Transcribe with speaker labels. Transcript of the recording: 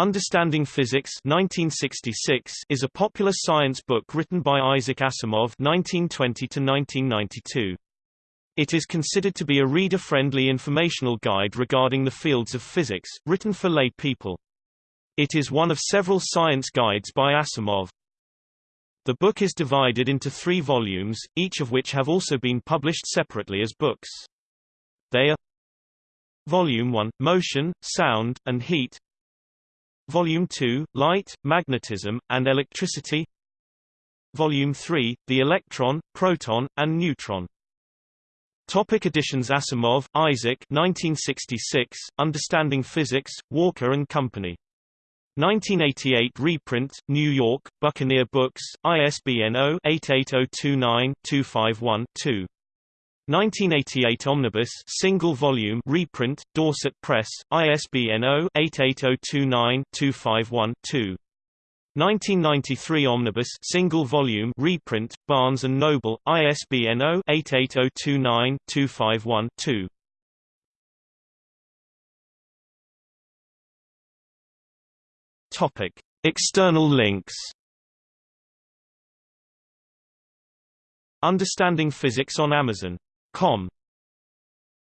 Speaker 1: Understanding Physics 1966 is a popular science book written by Isaac Asimov 1920 1992. It is considered to be a reader-friendly informational guide regarding the fields of physics, written for lay people. It is one of several science guides by Asimov. The book is divided into three volumes, each of which have also been published separately as books. They are Volume 1, Motion, Sound, and Heat Volume 2, Light, Magnetism, and Electricity Volume 3, The Electron, Proton, and Neutron Topic editions Asimov, Isaac 1966, Understanding Physics, Walker and Company. 1988 reprint, New York, Buccaneer Books, ISBN 0-88029-251-2. 1988 Omnibus single volume reprint Dorset Press ISBN 0-88029-251-2 1993 Omnibus single volume reprint Barnes and Noble ISBN 0-88029-251-2 Topic External links. Understanding Physics on Amazon Com